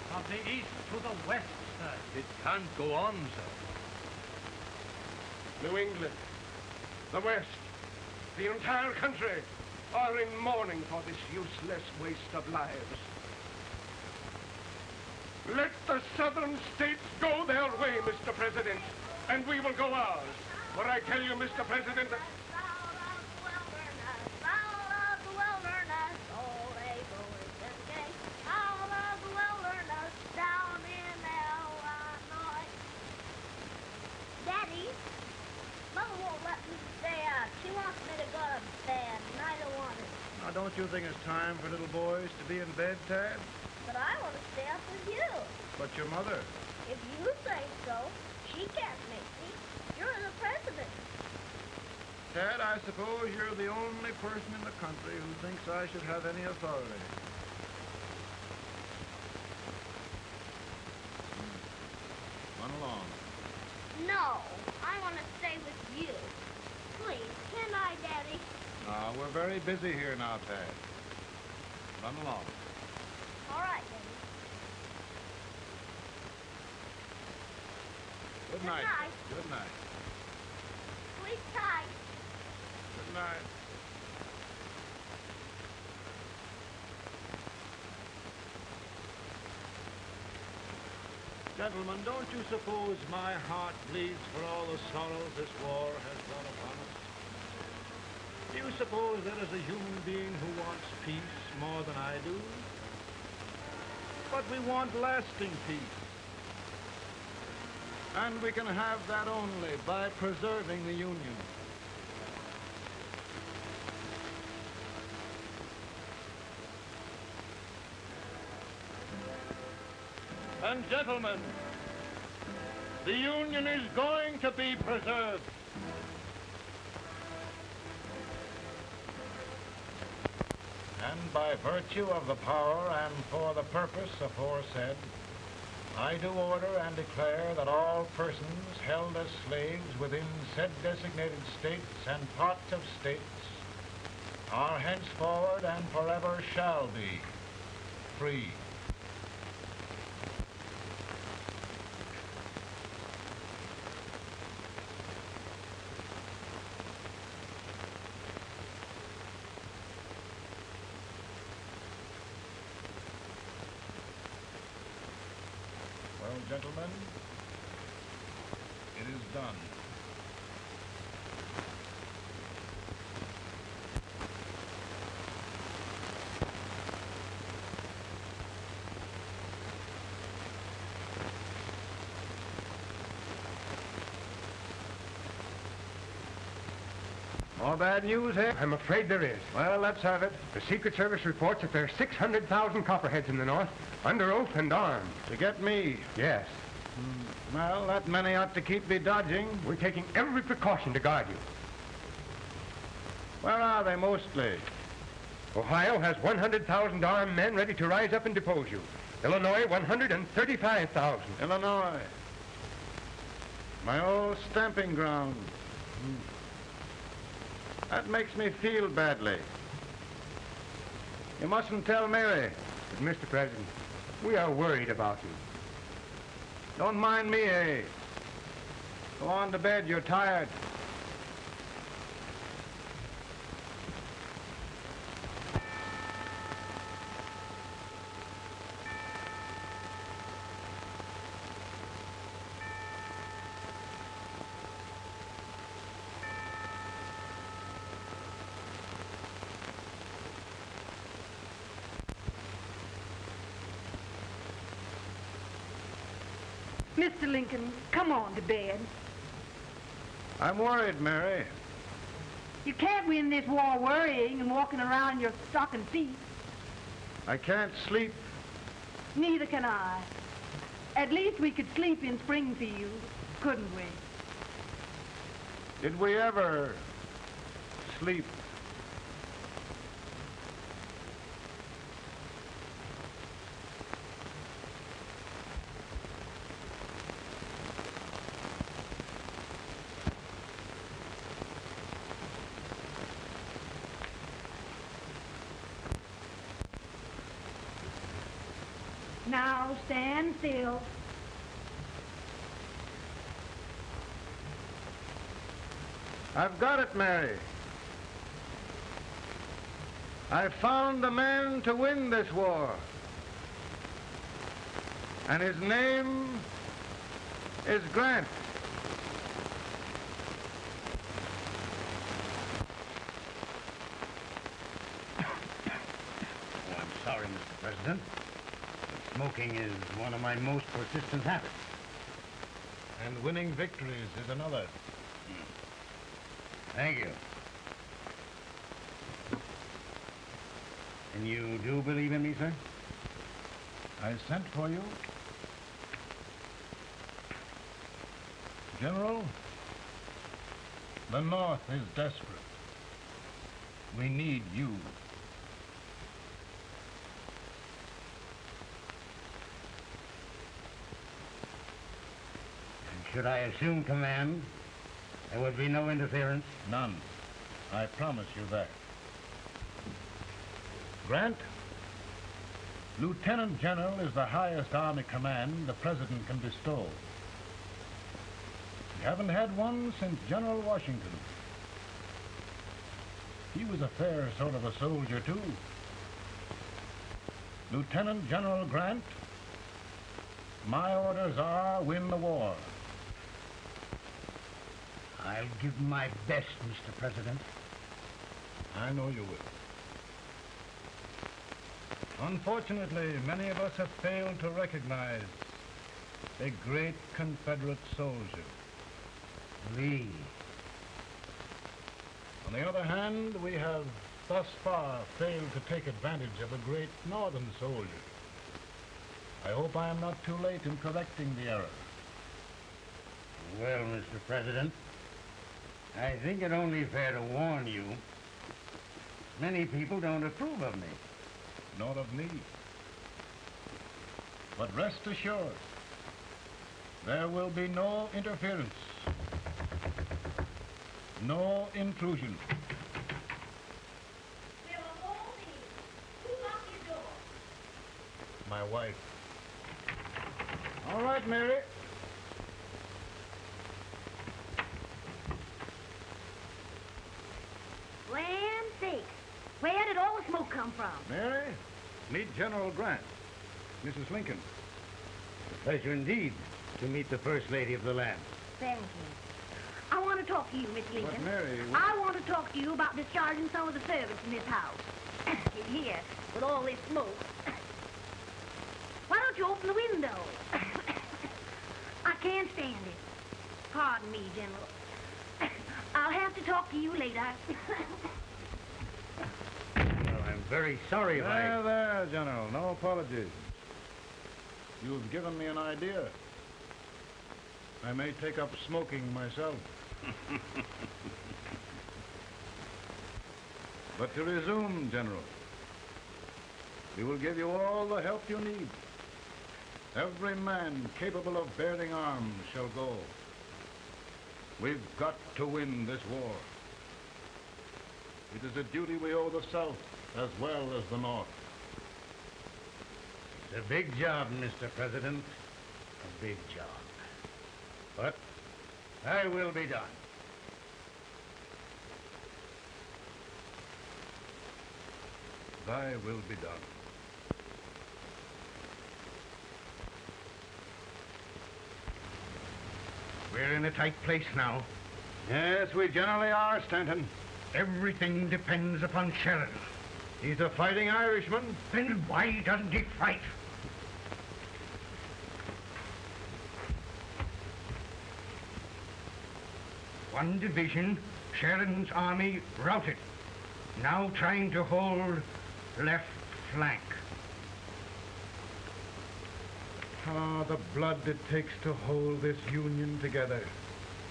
From the east to the west, sir. It can't go on, sir. New England, the West, the entire country are in mourning for this useless waste of lives. Let the southern states go their way, Mr. President, and we will go ours. For I tell you, Mr. President, Daddy, Mother won't let me stay out. She wants me to go to bed, and I don't want it. Now, don't you think it's time for little boys to be in bed, Tad? But I want to stay up with you. But your mother. If you say so, she can't make me. You're the president. Tad, I suppose you're the only person in the country who thinks I should have any authority. Hmm. Run along. No, I want to stay with you. Please, can I, Daddy? Uh, we're very busy here now, Tad. Run along. All right, Daddy. Good night. night. Good night. Sleep tight. Good night. Gentlemen, don't you suppose my heart bleeds for all the sorrows this war has brought upon us? Do you suppose there is a human being who wants peace more than I do? But we want lasting peace. And we can have that only by preserving the Union. And gentlemen, the Union is going to be preserved. And by virtue of the power and for the purpose aforesaid, I do order and declare that all persons held as slaves within said designated states and parts of states are henceforward and forever shall be free. Well, gentlemen, it is done. Bad news, eh? I'm afraid there is. Well, let's have it. The Secret Service reports that there are 600,000 copperheads in the North, under oath and armed. To get me? Yes. Well, that many ought to keep me dodging. We're taking every precaution to guard you. Where are they mostly? Ohio has 100,000 armed men ready to rise up and depose you. Illinois, 135,000. Illinois. My old stamping ground. Hmm. That makes me feel badly. You mustn't tell Mary. But, Mr. President, we are worried about you. Don't mind me, eh? Go on to bed. You're tired. Mr. Lincoln, come on to bed. I'm worried, Mary. You can't win this war worrying and walking around in your stocking feet. I can't sleep. Neither can I. At least we could sleep in Springfield, couldn't we? Did we ever sleep? Now stand still. I've got it, Mary. I've found the man to win this war. And his name is Grant. Oh, I'm sorry, Mr. President. Smoking is one of my most persistent habits. And winning victories is another. Hmm. Thank you. And you do believe in me, sir? I sent for you. General, the North is desperate. We need you. And should I assume command, there would be no interference? None. I promise you that. Grant, Lieutenant General is the highest Army command the President can bestow. We haven't had one since General Washington. He was a fair sort of a soldier, too. Lieutenant General Grant, my orders are win the war. I'll give my best, Mr. President. I know you will. Unfortunately, many of us have failed to recognize a great Confederate soldier. Lee. On the other hand, we have thus far failed to take advantage of a great Northern soldier. I hope I am not too late in correcting the error. Well, Mr. President, I think it only fair to warn you. Many people don't approve of me. Nor of me. But rest assured, there will be no interference. No intrusion. My wife. All right, Mary. Land sakes. Where did all the smoke come from? Mary, meet General Grant. Mrs. Lincoln. A pleasure indeed to meet the First Lady of the land. Thank you. I want to talk to you, Miss Lincoln. Mary, I want to talk to you about discharging some of the servants in this house. in here, with all this smoke. Why don't you open the window? I can't stand it. Pardon me, General. I'll have to talk to you later. Very sorry if I... There, there, General. No apologies. You've given me an idea. I may take up smoking myself. but to resume, General, we will give you all the help you need. Every man capable of bearing arms shall go. We've got to win this war. It is a duty we owe the South as well as the North. It's a big job, Mr. President. A big job. But I will be done. Thy will be done. We're in a tight place now. Yes, we generally are, Stanton. Everything depends upon Sheridan. He's a fighting Irishman. Then why doesn't he fight? One division, Sheridan's army routed. Now trying to hold left flank. Ah, the blood it takes to hold this Union together.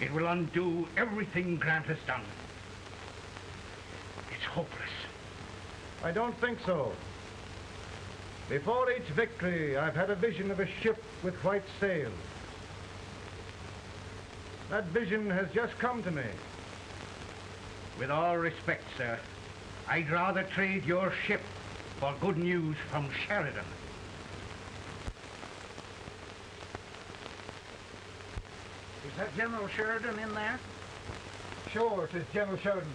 It will undo everything Grant has done. It's hopeless. I don't think so. Before each victory, I've had a vision of a ship with white sails. That vision has just come to me. With all respect, sir, I'd rather trade your ship for good news from Sheridan. Is that General Sheridan in there? Sure, it is General Sheridan.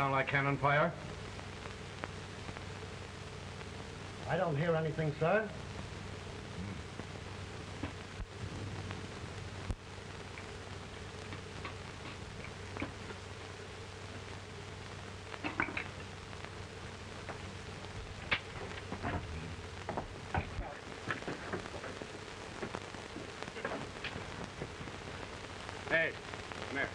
Sound like cannon fire? I don't hear anything, sir. Hey, come here.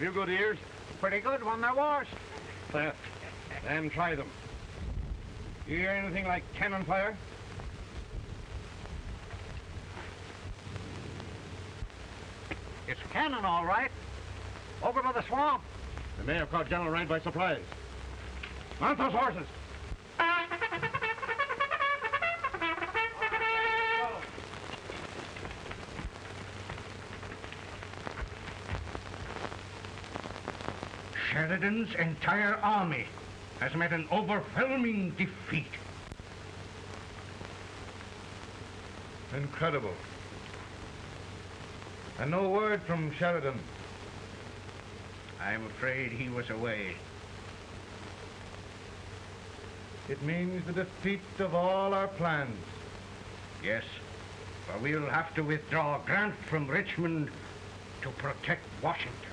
Have you good ears? Pretty good when they're washed. Uh, then try them. You hear anything like cannon fire? It's cannon, all right. Over by the swamp. They may have caught General Rand by surprise. Mount those horses. Sheridan's entire army has met an overwhelming defeat. Incredible. And no word from Sheridan. I'm afraid he was away. It means the defeat of all our plans. Yes, for we'll have to withdraw Grant from Richmond to protect Washington.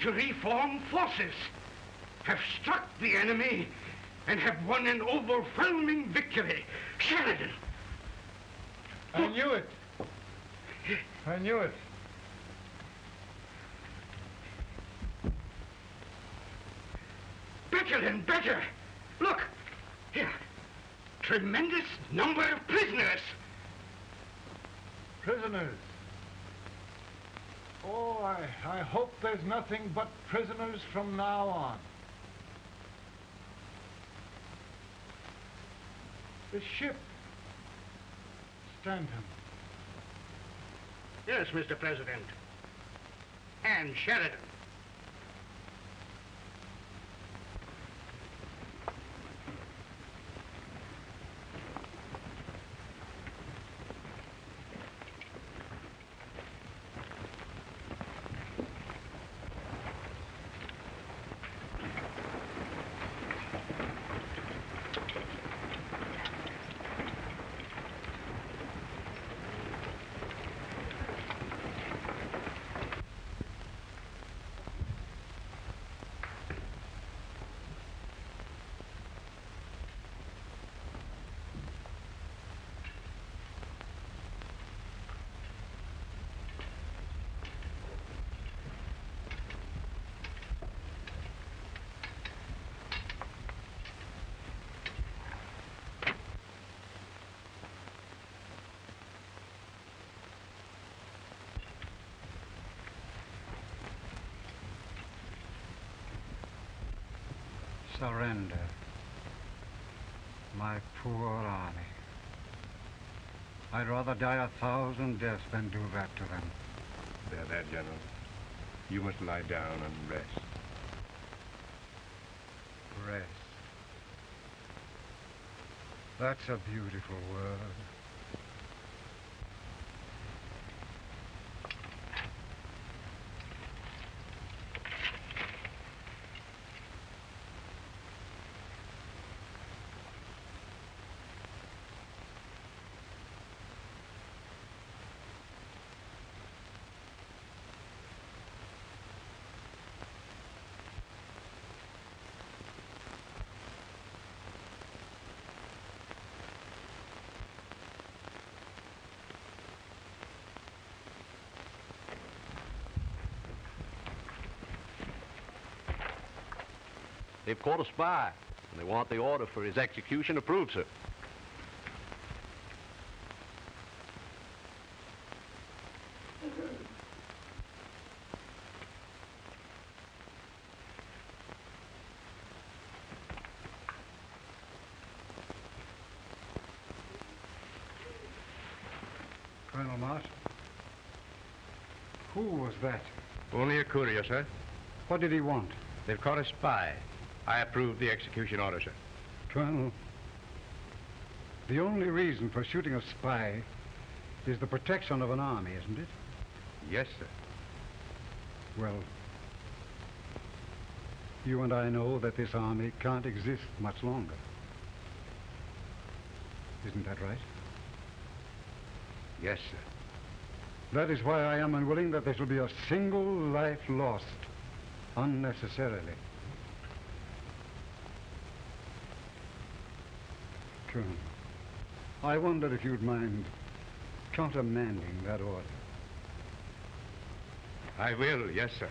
To reform forces, have struck the enemy, and have won an overwhelming victory. Sheridan! I knew it. I knew it. Better and better! Look! Here. Tremendous number of prisoners. Prisoners. Oh, I, I hope there's nothing but prisoners from now on. The ship. Stanton. Yes, Mr. President. And Sheridan. Surrender. My poor army. I'd rather die a thousand deaths than do that to them. There, there, General. You must lie down and rest. Rest. That's a beautiful word. They've caught a spy, and they want the order for his execution approved, sir. Colonel Marshall. Who was that? Only a courier, sir. What did he want? They've caught a spy. I approve the execution order, sir. Colonel, the only reason for shooting a spy is the protection of an army, isn't it? Yes, sir. Well, you and I know that this army can't exist much longer. Isn't that right? Yes, sir. That is why I am unwilling that there shall be a single life lost unnecessarily. I wonder if you'd mind countermanding that order. I will, yes, sir.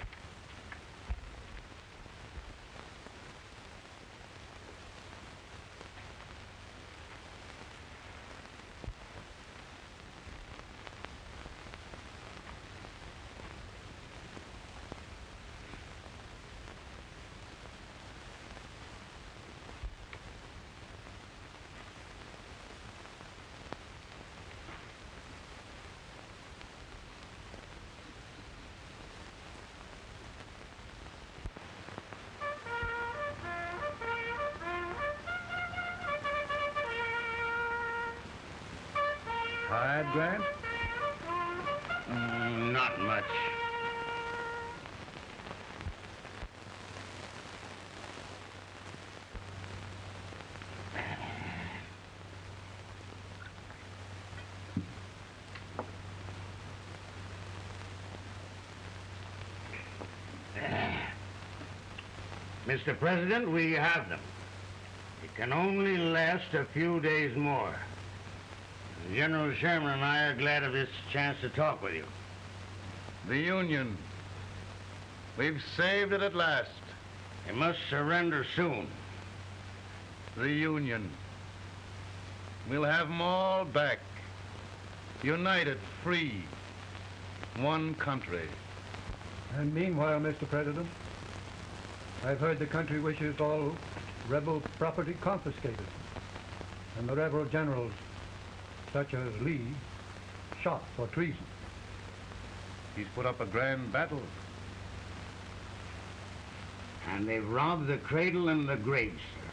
Tired, Grant? Mm, not much. Mr. President, we have them. It can only last a few days more. General Sherman and I are glad of this chance to talk with you. The Union. We've saved it at last. You must surrender soon. The Union. We'll have them all back. United, free. One country. And meanwhile, Mr. President, I've heard the country wishes all rebel property confiscated. And the rebel generals, such as Lee, shot for treason. He's put up a grand battle. And they've robbed the cradle and the grave, sir.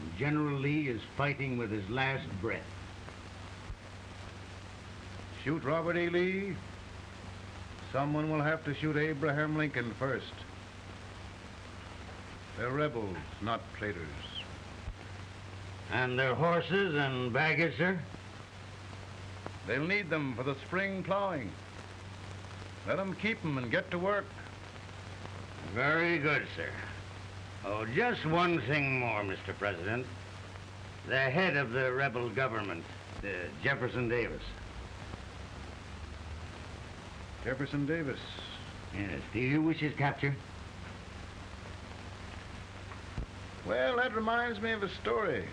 And General Lee is fighting with his last breath. Shoot Robert E. Lee. Someone will have to shoot Abraham Lincoln first. They're rebels, not traitors. And their horses and baggage, sir? They'll need them for the spring plowing. Let them keep them and get to work. Very good, sir. Oh, just one thing more, Mr. President. The head of the rebel government, uh, Jefferson Davis. Jefferson Davis. Yes. Do you wish his capture? Well, that reminds me of a story.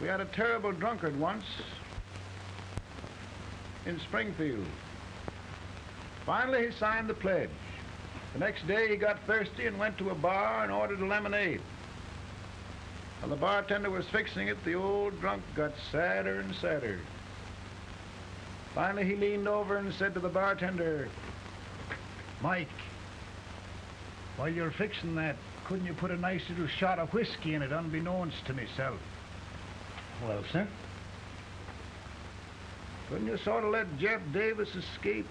We had a terrible drunkard once in Springfield. Finally, he signed the pledge. The next day he got thirsty and went to a bar and ordered a lemonade. While the bartender was fixing it, the old drunk got sadder and sadder. Finally, he leaned over and said to the bartender, Mike, while you're fixing that, couldn't you put a nice little shot of whiskey in it, unbeknownst to myself? Well, sir? Couldn't you sort of let Jeff Davis escape,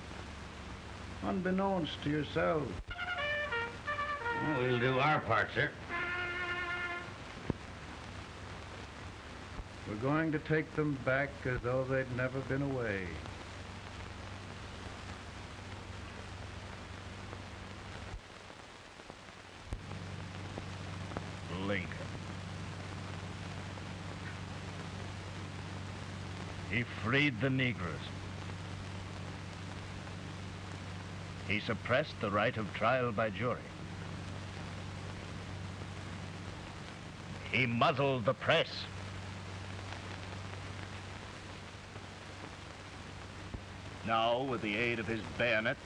unbeknownst to yourself? Well, we'll do our part, sir. We're going to take them back as though they'd never been away. Lincoln. He freed the Negroes. He suppressed the right of trial by jury. He muzzled the press. Now, with the aid of his bayonets,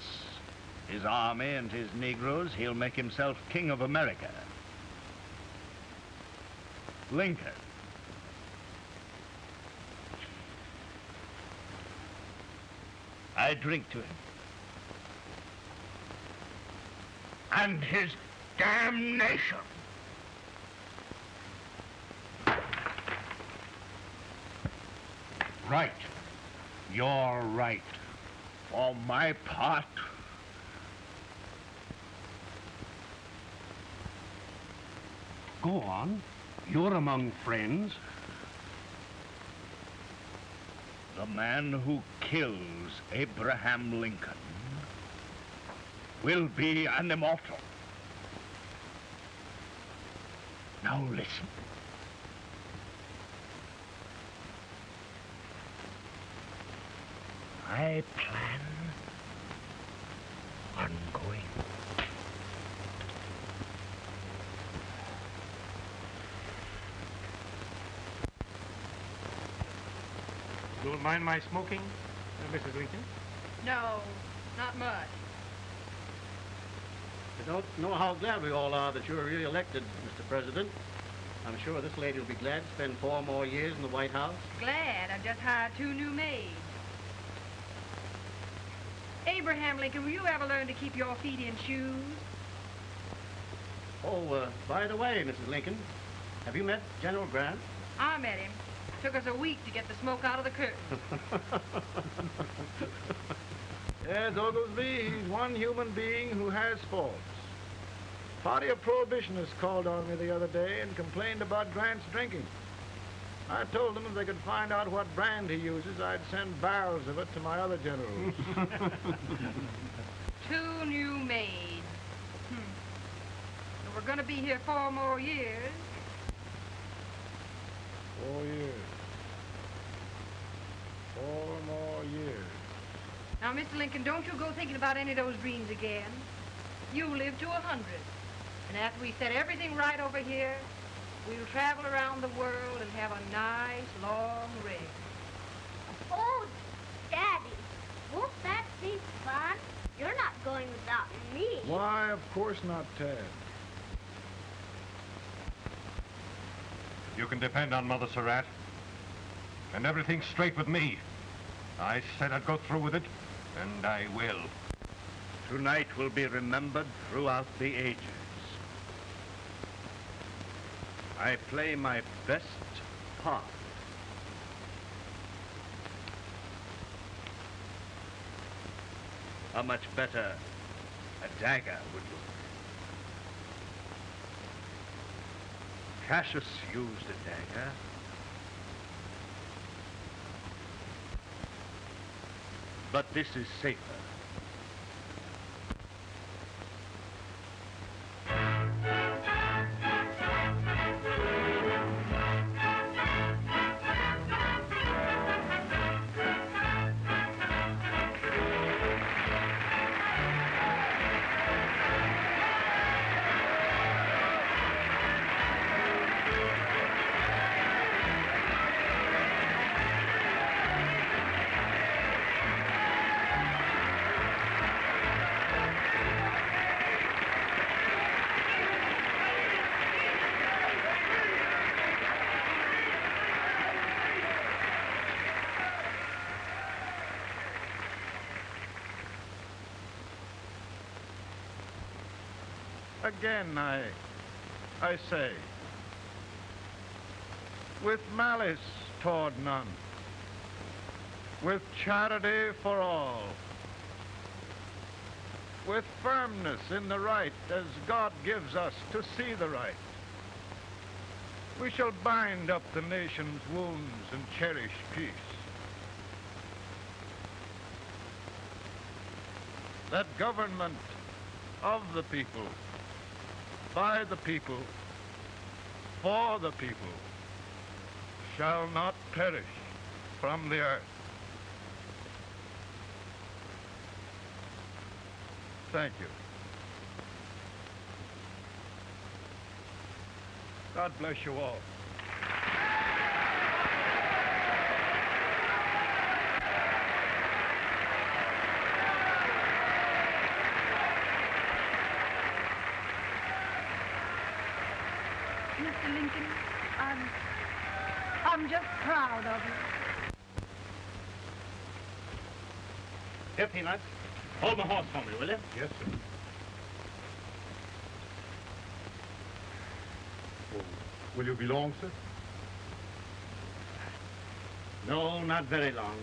his army, and his Negroes, he'll make himself king of America. Lincoln. I drink to him. And his damnation. Right. You're right. For my part, Go on. You're among friends. the man who kills Abraham Lincoln will be an immortal. Now listen. I plan on going Don't mind my smoking, Mrs. Lincoln? No, not much. I don't know how glad we all are that you're re-elected, Mr. President. I'm sure this lady will be glad to spend four more years in the White House. Glad I've just hired two new maids. Abraham Lincoln, will you ever learn to keep your feet in shoes? Oh, uh, by the way, Mrs. Lincoln, have you met General Grant? I met him. Took us a week to get the smoke out of the curtain. Yes, Oglesby, he's one human being who has faults. Party of Prohibitionists called on me the other day and complained about Grant's drinking. I told them if they could find out what brand he uses, I'd send barrels of it to my other generals. Two new maids. Hmm. So we're going to be here four more years. Four years. Four more years. Now, Mr. Lincoln, don't you go thinking about any of those dreams again. You live to a hundred. And after we set everything right over here, we'll travel around the world and have a nice, long rest. Oh, Daddy, won't that be fun? You're not going without me. Why, of course not, Tad. You can depend on Mother Surratt. And everything's straight with me. I said I'd go through with it, and I will. Tonight will be remembered throughout the ages. I play my best part. How much better a dagger would look. Cassius used a dagger. But this is safer. Again, I, I say, with malice toward none, with charity for all, with firmness in the right as God gives us to see the right, we shall bind up the nation's wounds and cherish peace. That government of the people, by the people, for the people, shall not perish from the earth. Thank you. God bless you all. Mr. Lincoln, I'm, I'm just proud of you. Here, Peanuts. Hold my horse for me, will you? Yes, sir. Oh, will you be long, sir? No, not very long.